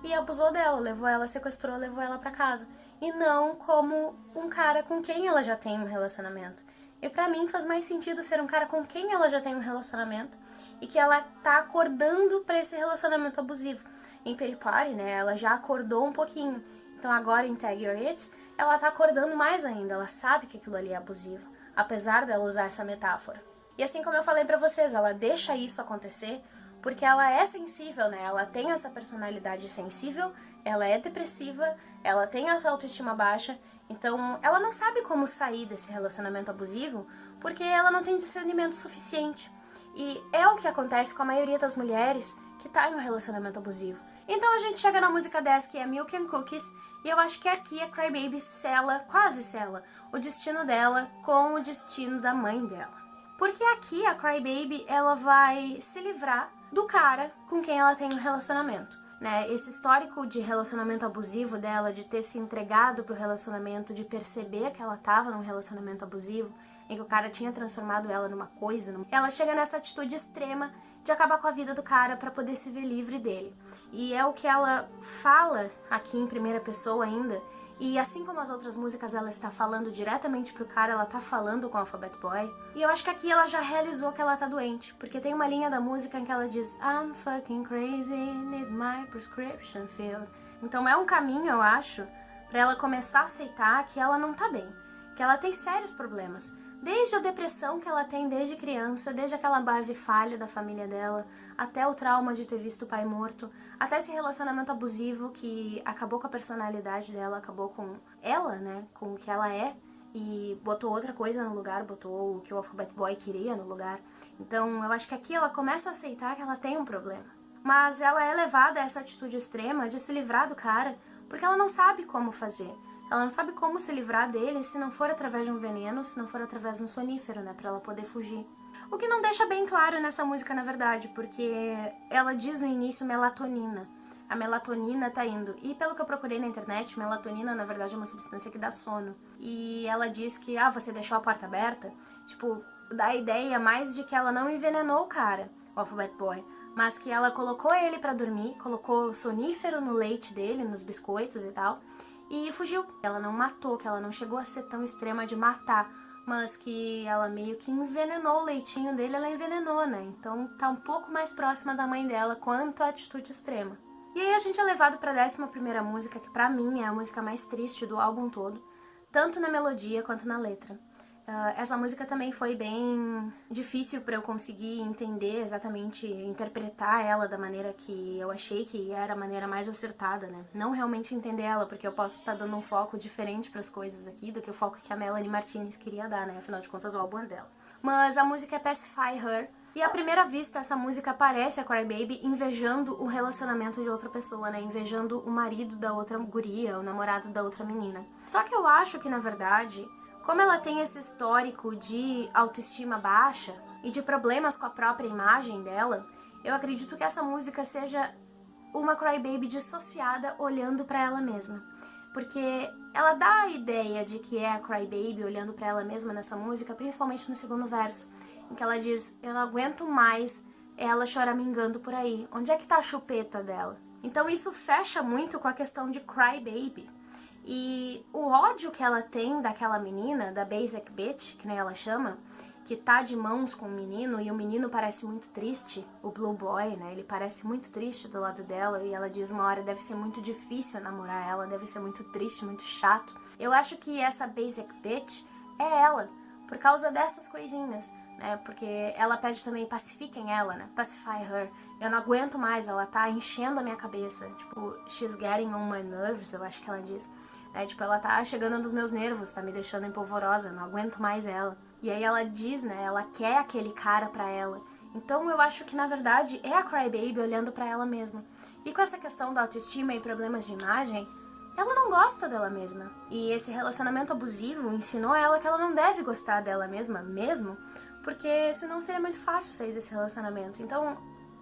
e abusou dela, levou ela, sequestrou, levou ela para casa. E não como um cara com quem ela já tem um relacionamento. E para mim faz mais sentido ser um cara com quem ela já tem um relacionamento e que ela tá acordando para esse relacionamento abusivo. Em Peripari, né, ela já acordou um pouquinho. Então agora em Tag Your It, ela tá acordando mais ainda, ela sabe que aquilo ali é abusivo, apesar dela usar essa metáfora. E assim como eu falei pra vocês, ela deixa isso acontecer porque ela é sensível, né? Ela tem essa personalidade sensível, ela é depressiva, ela tem essa autoestima baixa, então ela não sabe como sair desse relacionamento abusivo porque ela não tem discernimento suficiente. E é o que acontece com a maioria das mulheres que tá em um relacionamento abusivo. Então a gente chega na música 10, que é Milk and Cookies, e eu acho que aqui a Crybaby sela, quase sela, o destino dela com o destino da mãe dela. Porque aqui a Crybaby, ela vai se livrar do cara com quem ela tem um relacionamento. Né? Esse histórico de relacionamento abusivo dela, de ter se entregado pro relacionamento, de perceber que ela tava num relacionamento abusivo, em que o cara tinha transformado ela numa coisa, ela chega nessa atitude extrema de acabar com a vida do cara para poder se ver livre dele. E é o que ela fala aqui em primeira pessoa ainda. E assim como as outras músicas ela está falando diretamente pro cara, ela tá falando com o Alphabet Boy. E eu acho que aqui ela já realizou que ela tá doente, porque tem uma linha da música em que ela diz I'm fucking crazy, need my prescription filled. Então é um caminho, eu acho, para ela começar a aceitar que ela não tá bem, que ela tem sérios problemas. Desde a depressão que ela tem desde criança, desde aquela base falha da família dela, até o trauma de ter visto o pai morto, até esse relacionamento abusivo que acabou com a personalidade dela, acabou com ela, né, com o que ela é, e botou outra coisa no lugar, botou o que o Alphabet Boy queria no lugar. Então eu acho que aqui ela começa a aceitar que ela tem um problema. Mas ela é levada a essa atitude extrema de se livrar do cara, porque ela não sabe como fazer. Ela não sabe como se livrar dele se não for através de um veneno, se não for através de um sonífero, né, pra ela poder fugir. O que não deixa bem claro nessa música, na verdade, porque ela diz no início melatonina. A melatonina tá indo. E pelo que eu procurei na internet, melatonina, na verdade, é uma substância que dá sono. E ela diz que, ah, você deixou a porta aberta. Tipo, dá a ideia mais de que ela não envenenou o cara, o Alphabet Boy, mas que ela colocou ele para dormir, colocou sonífero no leite dele, nos biscoitos e tal, e fugiu. Ela não matou, que ela não chegou a ser tão extrema de matar, mas que ela meio que envenenou o leitinho dele, ela envenenou, né? Então tá um pouco mais próxima da mãe dela quanto à atitude extrema. E aí a gente é levado pra décima primeira música, que pra mim é a música mais triste do álbum todo, tanto na melodia quanto na letra. Uh, essa música também foi bem difícil para eu conseguir entender exatamente, interpretar ela da maneira que eu achei que era a maneira mais acertada, né? Não realmente entender ela, porque eu posso estar tá dando um foco diferente para as coisas aqui do que o foco que a Melanie Martinez queria dar, né? Afinal de contas, o álbum é dela. Mas a música é Pacify Her, e à primeira vista, essa música parece a Crybaby invejando o relacionamento de outra pessoa, né? Invejando o marido da outra guria, o namorado da outra menina. Só que eu acho que, na verdade, como ela tem esse histórico de autoestima baixa e de problemas com a própria imagem dela, eu acredito que essa música seja uma crybaby dissociada olhando para ela mesma. Porque ela dá a ideia de que é a crybaby olhando para ela mesma nessa música, principalmente no segundo verso, em que ela diz: "Eu não aguento mais ela choramingando por aí. Onde é que tá a chupeta dela?" Então isso fecha muito com a questão de crybaby, e o ódio que ela tem daquela menina, da Basic Bitch, que nem ela chama, que tá de mãos com o menino e o menino parece muito triste, o Blue Boy, né? Ele parece muito triste do lado dela e ela diz uma hora deve ser muito difícil namorar ela, deve ser muito triste, muito chato. Eu acho que essa basic bitch é ela, por causa dessas coisinhas, né? Porque ela pede também pacifiquem ela, né? Pacify her. Eu não aguento mais, ela tá enchendo a minha cabeça. Tipo, she's getting on my nerves, eu acho que ela diz. É, tipo, ela tá chegando nos meus nervos, tá me deixando empolvorosa, não aguento mais ela. E aí ela diz, né, ela quer aquele cara pra ela. Então eu acho que na verdade é a Crybaby olhando pra ela mesma. E com essa questão da autoestima e problemas de imagem, ela não gosta dela mesma. E esse relacionamento abusivo ensinou ela que ela não deve gostar dela mesma mesmo, porque senão seria muito fácil sair desse relacionamento. Então,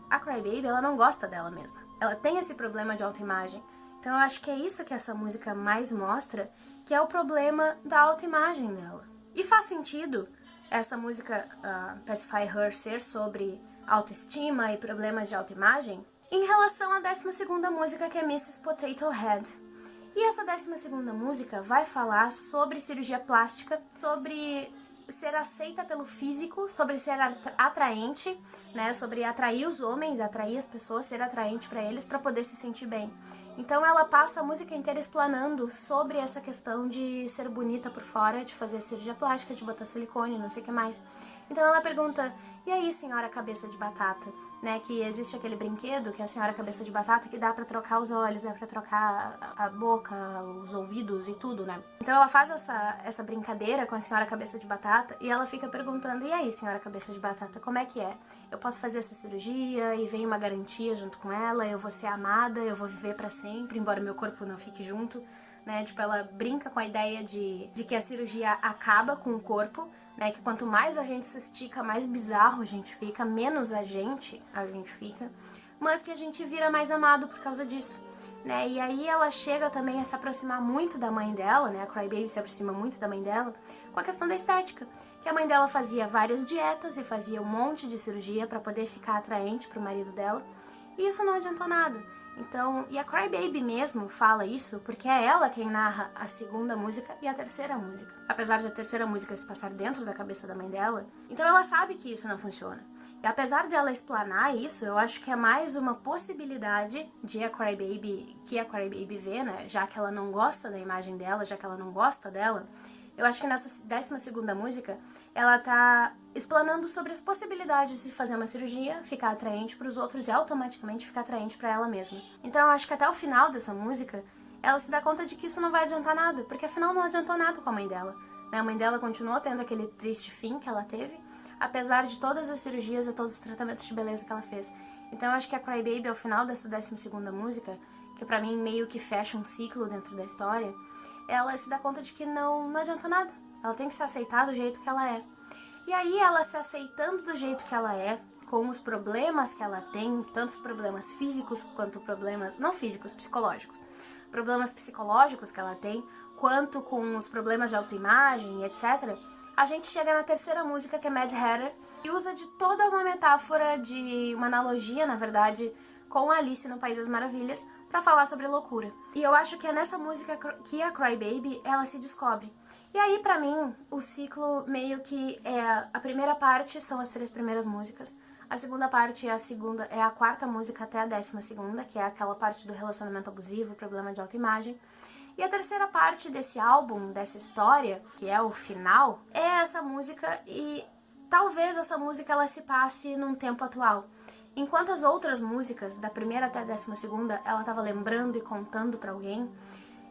a Crybaby, ela não gosta dela mesma. Ela tem esse problema de autoimagem. Então eu acho que é isso que essa música mais mostra, que é o problema da autoimagem dela. E faz sentido essa música uh, Pacify Her ser sobre autoestima e problemas de autoimagem em relação à 12 música que é Mrs. Potato Head. E essa 12 música vai falar sobre cirurgia plástica, sobre ser aceita pelo físico, sobre ser atraente, né, sobre atrair os homens, atrair as pessoas, ser atraente para eles para poder se sentir bem. Então ela passa a música inteira explanando sobre essa questão de ser bonita por fora, de fazer cirurgia plástica, de botar silicone, não sei o que mais. Então ela pergunta, e aí senhora cabeça de batata? Né, que existe aquele brinquedo, que é a senhora cabeça de batata, que dá pra trocar os olhos, dá pra trocar a boca, os ouvidos e tudo, né? Então ela faz essa, essa brincadeira com a senhora cabeça de batata e ela fica perguntando, e aí senhora cabeça de batata, como é que é? Eu posso fazer essa cirurgia e vem uma garantia junto com ela, eu vou ser amada, eu vou viver para sempre, embora meu corpo não fique junto, né? Tipo, ela brinca com a ideia de, de que a cirurgia acaba com o corpo, né? Que quanto mais a gente se estica, mais bizarro a gente fica, menos a gente a gente fica, mas que a gente vira mais amado por causa disso. Né? E aí ela chega também a se aproximar muito da mãe dela, né? A Crybaby se aproxima muito da mãe dela com a questão da estética, que a mãe dela fazia várias dietas e fazia um monte de cirurgia para poder ficar atraente pro marido dela, e isso não adiantou nada. Então, e a Crybaby mesmo fala isso porque é ela quem narra a segunda música e a terceira música. Apesar de a terceira música se passar dentro da cabeça da mãe dela, então ela sabe que isso não funciona. E apesar de ela explanar isso, eu acho que é mais uma possibilidade de a Crybaby, que a Crybaby vê, né, já que ela não gosta da imagem dela, já que ela não gosta dela, eu acho que nessa décima segunda música, ela tá explanando sobre as possibilidades de fazer uma cirurgia, ficar atraente para os outros e automaticamente ficar atraente para ela mesma. Então eu acho que até o final dessa música, ela se dá conta de que isso não vai adiantar nada, porque afinal não adiantou nada com a mãe dela. Né? A mãe dela continuou tendo aquele triste fim que ela teve, apesar de todas as cirurgias e todos os tratamentos de beleza que ela fez. Então eu acho que a Crybaby, ao final dessa décima segunda música, que para mim meio que fecha um ciclo dentro da história, ela se dá conta de que não, não adianta nada. Ela tem que se aceitar do jeito que ela é. E aí ela se aceitando do jeito que ela é, com os problemas que ela tem, tantos problemas físicos quanto problemas, não físicos, psicológicos, problemas psicológicos que ela tem, quanto com os problemas de autoimagem, etc., a gente chega na terceira música, que é Mad Hatter, e usa de toda uma metáfora, de uma analogia, na verdade, com Alice no País das Maravilhas, para falar sobre loucura. E eu acho que é nessa música que a Cry Baby ela se descobre. E aí, pra mim, o ciclo meio que é... A primeira parte são as três primeiras músicas. A segunda parte é a segunda, é a quarta música até a décima segunda, que é aquela parte do relacionamento abusivo, problema de autoimagem. E a terceira parte desse álbum, dessa história, que é o final, é essa música e talvez essa música ela se passe num tempo atual. Enquanto as outras músicas, da primeira até a décima segunda, ela estava lembrando e contando para alguém,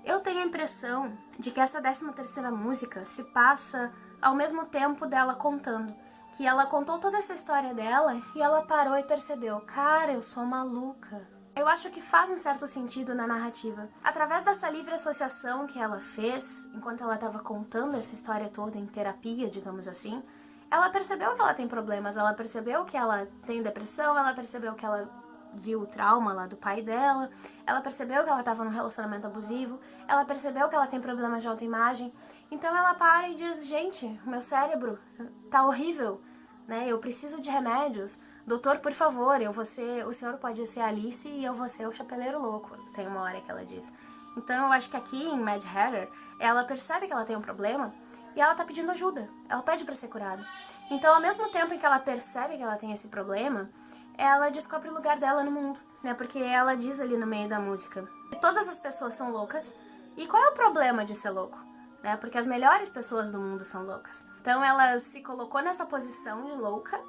eu tenho a impressão de que essa décima terceira música se passa ao mesmo tempo dela contando. Que ela contou toda essa história dela e ela parou e percebeu, cara, eu sou maluca. Eu acho que faz um certo sentido na narrativa. Através dessa livre associação que ela fez, enquanto ela estava contando essa história toda em terapia, digamos assim, ela percebeu que ela tem problemas, ela percebeu que ela tem depressão, ela percebeu que ela viu o trauma lá do pai dela, ela percebeu que ela estava num relacionamento abusivo, ela percebeu que ela tem problemas de autoimagem. Então ela para e diz, gente, meu cérebro tá horrível, né? Eu preciso de remédios. Doutor, por favor, eu vou ser, o senhor pode ser Alice e eu vou ser o chapeleiro louco. Tem uma hora que ela diz. Então eu acho que aqui em Mad Hatter, ela percebe que ela tem um problema e ela tá pedindo ajuda. Ela pede para ser curada. Então, ao mesmo tempo em que ela percebe que ela tem esse problema, ela descobre o lugar dela no mundo, né? Porque ela diz ali no meio da música que todas as pessoas são loucas. E qual é o problema de ser louco? Né? Porque as melhores pessoas do mundo são loucas. Então ela se colocou nessa posição de louca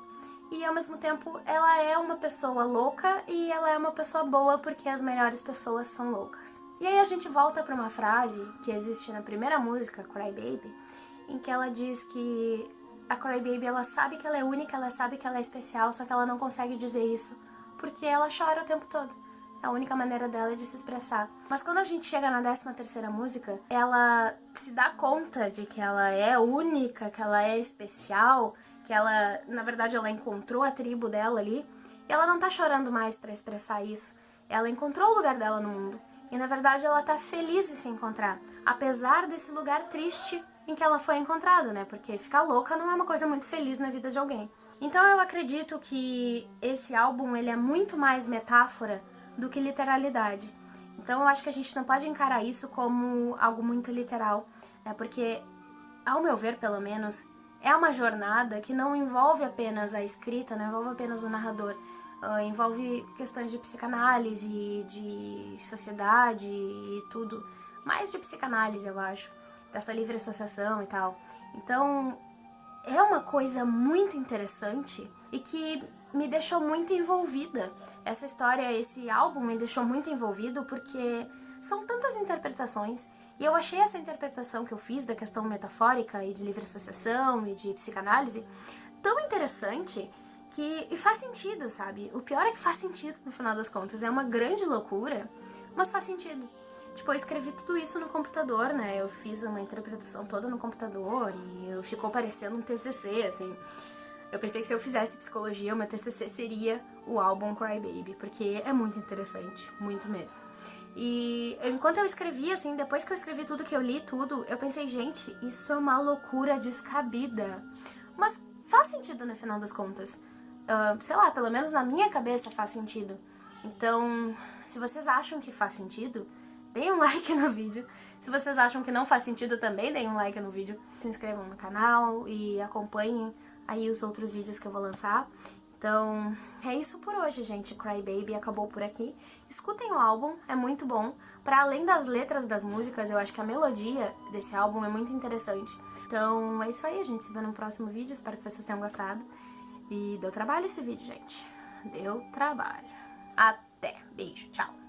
e ao mesmo tempo ela é uma pessoa louca e ela é uma pessoa boa porque as melhores pessoas são loucas. E aí a gente volta para uma frase que existe na primeira música, Cry Baby, em que ela diz que a Cry Baby ela sabe que ela é única, ela sabe que ela é especial, só que ela não consegue dizer isso porque ela chora o tempo todo. A única maneira dela é de se expressar. Mas quando a gente chega na 13 terceira música, ela se dá conta de que ela é única, que ela é especial, que ela, na verdade, ela encontrou a tribo dela ali, e ela não tá chorando mais para expressar isso. Ela encontrou o lugar dela no mundo. E na verdade ela tá feliz de se encontrar, apesar desse lugar triste em que ela foi encontrada, né? Porque ficar louca não é uma coisa muito feliz na vida de alguém. Então eu acredito que esse álbum ele é muito mais metáfora do que literalidade. Então eu acho que a gente não pode encarar isso como algo muito literal, né? Porque, ao meu ver, pelo menos, é uma jornada que não envolve apenas a escrita, não envolve apenas o narrador, uh, envolve questões de psicanálise, de sociedade e tudo, mais de psicanálise, eu acho, dessa livre associação e tal. Então, é uma coisa muito interessante e que me deixou muito envolvida. Essa história, esse álbum me deixou muito envolvido porque são tantas interpretações e eu achei essa interpretação que eu fiz da questão metafórica e de livre associação e de psicanálise tão interessante que e faz sentido, sabe? O pior é que faz sentido no final das contas. É uma grande loucura, mas faz sentido. Tipo, eu escrevi tudo isso no computador, né? Eu fiz uma interpretação toda no computador e ficou parecendo um TCC, assim. Eu pensei que se eu fizesse psicologia, o meu TCC seria o álbum Cry Baby, porque é muito interessante, muito mesmo. E enquanto eu escrevi, assim, depois que eu escrevi tudo, que eu li tudo, eu pensei, gente, isso é uma loucura descabida. Mas faz sentido no final das contas uh, sei lá, pelo menos na minha cabeça faz sentido. Então, se vocês acham que faz sentido, deem um like no vídeo. Se vocês acham que não faz sentido, também deem um like no vídeo. Se inscrevam no canal e acompanhem aí os outros vídeos que eu vou lançar. Então, é isso por hoje, gente. Cry Baby acabou por aqui. Escutem o álbum, é muito bom. Para além das letras das músicas, eu acho que a melodia desse álbum é muito interessante. Então, é isso aí, a gente se vê no próximo vídeo. Espero que vocês tenham gostado. E deu trabalho esse vídeo, gente. Deu trabalho. Até. Beijo. Tchau.